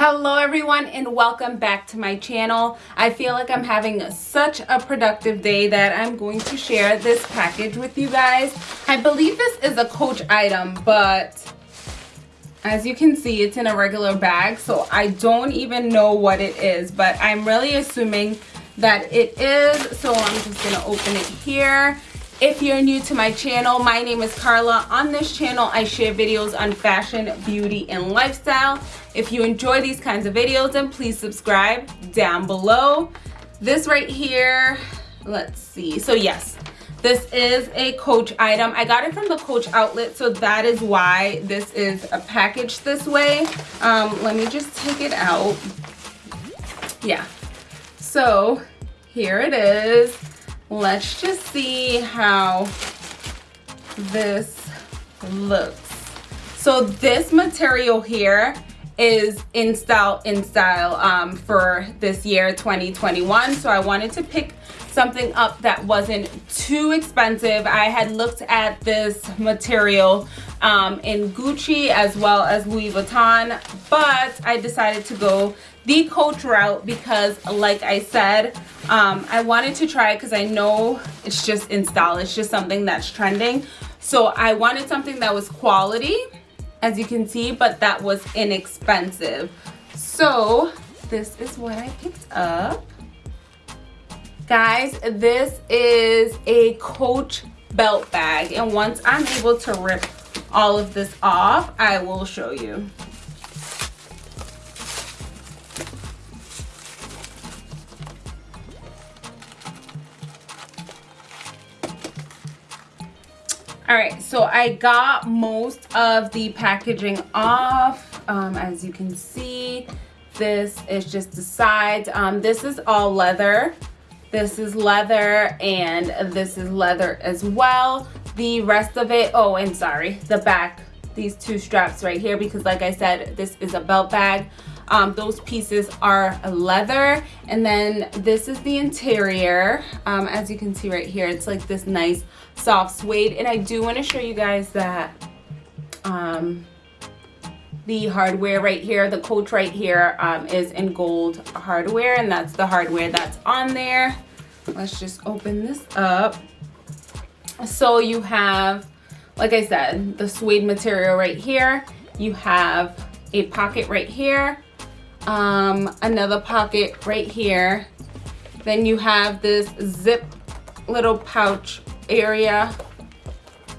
Hello everyone and welcome back to my channel. I feel like I'm having such a productive day that I'm going to share this package with you guys. I believe this is a Coach item, but as you can see, it's in a regular bag, so I don't even know what it is, but I'm really assuming that it is, so I'm just gonna open it here. If you're new to my channel, my name is Carla. On this channel, I share videos on fashion, beauty, and lifestyle. If you enjoy these kinds of videos, then please subscribe down below. This right here, let's see. So yes, this is a Coach item. I got it from the Coach outlet, so that is why this is a package this way. Um, let me just take it out. Yeah. So here it is let's just see how this looks. So this material here is in style in style um, for this year 2021 so I wanted to pick something up that wasn't too expensive. I had looked at this material um, in Gucci as well as Louis Vuitton but I decided to go the coach route because like I said um, I wanted to try it because I know it's just in style. It's just something that's trending. So I wanted something that was quality as you can see but that was inexpensive. So this is what I picked up. Guys this is a coach belt bag. And once I'm able to rip all of this off I will show you all right so i got most of the packaging off. Um, as you can see this is just the sides. Um, this is all leather. This is leather and this is leather as well. The rest of it oh and sorry the back these two straps right here because like i said this is a belt bag um, those pieces are leather. And then this is the interior. Um, as you can see right here it's like this nice soft suede. And I do want to show you guys that um, the hardware right here the coach right here um, is in gold hardware. And that's the hardware that's on there. Let's just open this up. So you have like I said the suede material right here. You have a pocket right here um, another pocket right here. Then you have this zip little pouch area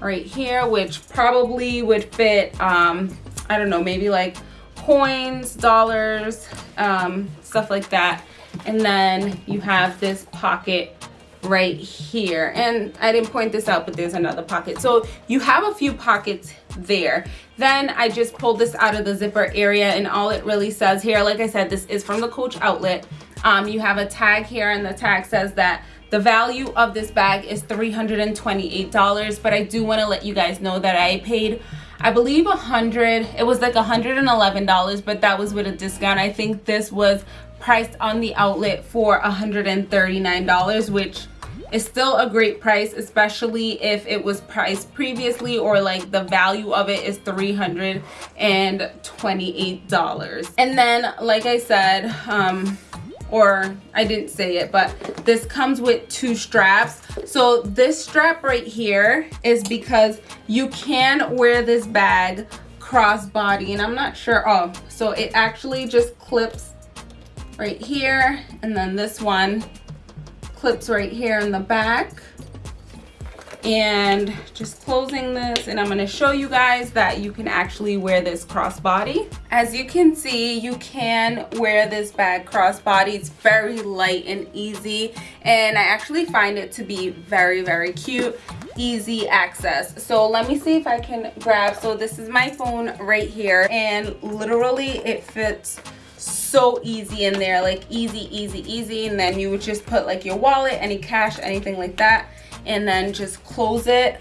right here, which probably would fit, um, I don't know, maybe like coins, dollars, um, stuff like that. And then you have this pocket right here. And i didn't point this out but there's another pocket. So you have a few pockets there. Then i just pulled this out of the zipper area and all it really says here like i said this is from the coach outlet. Um, you have a tag here and the tag says that the value of this bag is $328 but i do want to let you guys know that i paid I believe a hundred it was like $111 but that was with a discount. I think this was priced on the outlet for $139 which is still a great price especially if it was priced previously or like the value of it is $328 and then like I said um or I didn't say it but this comes with two straps. So this strap right here is because you can wear this bag crossbody and I'm not sure oh so it actually just clips right here and then this one clips right here in the back and just closing this and I'm going to show you guys that you can actually wear this crossbody. As you can see you can wear this bag crossbody. It's very light and easy and I actually find it to be very very cute easy access so let me see if I can grab so this is my phone right here and literally it fits so easy in there like easy easy easy. And then you would just put like your wallet any cash anything like that and then just close it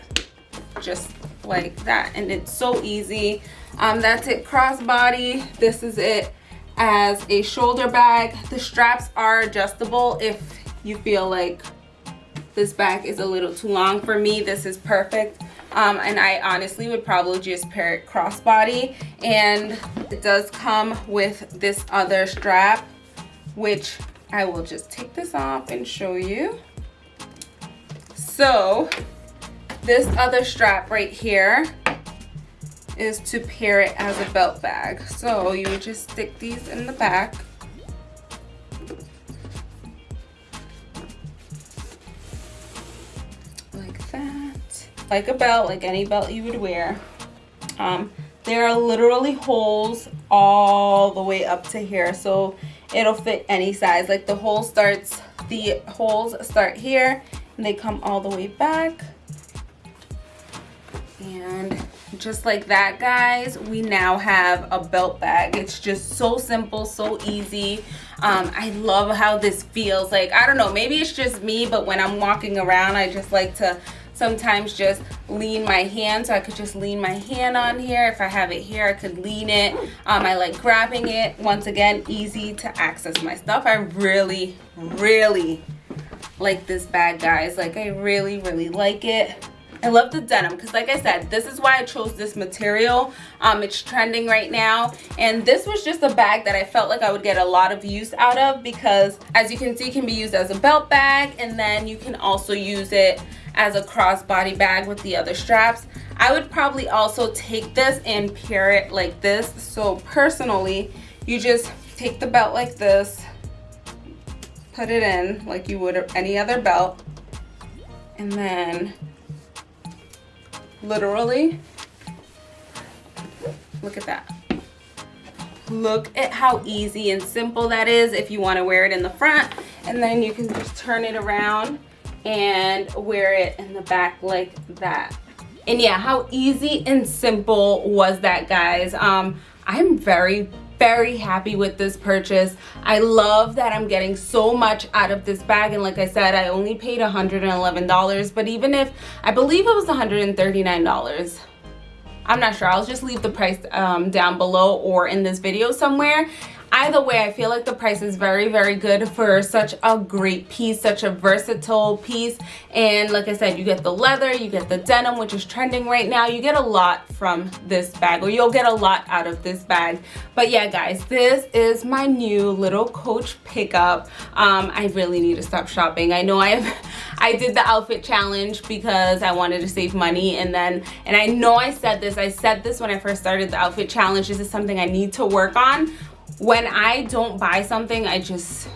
just like that. And it's so easy. Um that's it crossbody. This is it as a shoulder bag. The straps are adjustable if you feel like this bag is a little too long. For me this is perfect um, and I honestly would probably just pair it crossbody. And it does come with this other strap which I will just take this off and show you. So this other strap right here is to pair it as a belt bag. So you would just stick these in the back like a belt, like any belt you would wear. Um, there are literally holes all the way up to here, so it'll fit any size. Like the hole starts, the holes start here, and they come all the way back. And just like that, guys, we now have a belt bag. It's just so simple, so easy. Um, I love how this feels. Like, I don't know, maybe it's just me, but when I'm walking around, I just like to sometimes just lean my hand so I could just lean my hand on here. If I have it here I could lean it. Um, I like grabbing it. Once again easy to access my stuff. I really really like this bag guys. Like I really really like it I love the denim because like I said, this is why I chose this material. Um, it's trending right now. And this was just a bag that I felt like I would get a lot of use out of because as you can see, can be used as a belt bag and then you can also use it as a crossbody bag with the other straps. I would probably also take this and pair it like this. So personally, you just take the belt like this, put it in like you would any other belt, and then literally, look at that. Look at how easy and simple that is if you want to wear it in the front and then you can just turn it around and wear it in the back like that. And yeah how easy and simple was that guys? Um i'm very very happy with this purchase i love that i'm getting so much out of this bag and like i said i only paid 111 dollars but even if i believe it was 139 dollars I'm not sure. I'll just leave the price um, down below or in this video somewhere either way i feel like the price is very very good for such a great piece such a versatile piece. And like i said you get the leather you get the denim which is trending right now. You get a lot from this bag or you'll get a lot out of this bag. But yeah guys this is my new little coach pickup. Um, i really need to stop shopping. I know i have i did the outfit challenge because i wanted to save money. And then and i know i said this i said this when i first started the outfit challenge. This is something i need to work on when I don't buy something, I just,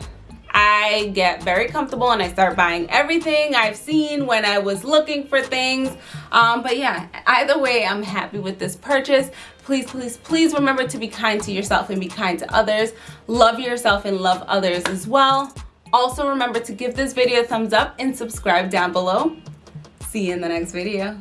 I get very comfortable and I start buying everything I've seen when I was looking for things. Um, but yeah, either way, I'm happy with this purchase. Please, please, please remember to be kind to yourself and be kind to others. Love yourself and love others as well. Also remember to give this video a thumbs up and subscribe down below. See you in the next video.